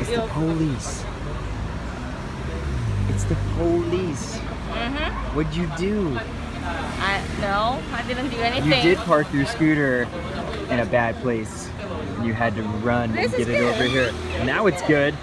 It's the police. It's the police. Mm-hmm. What'd you do? I no, I didn't do anything. You did park your scooter in a bad place. You had to run This and get it over here. Now it's good.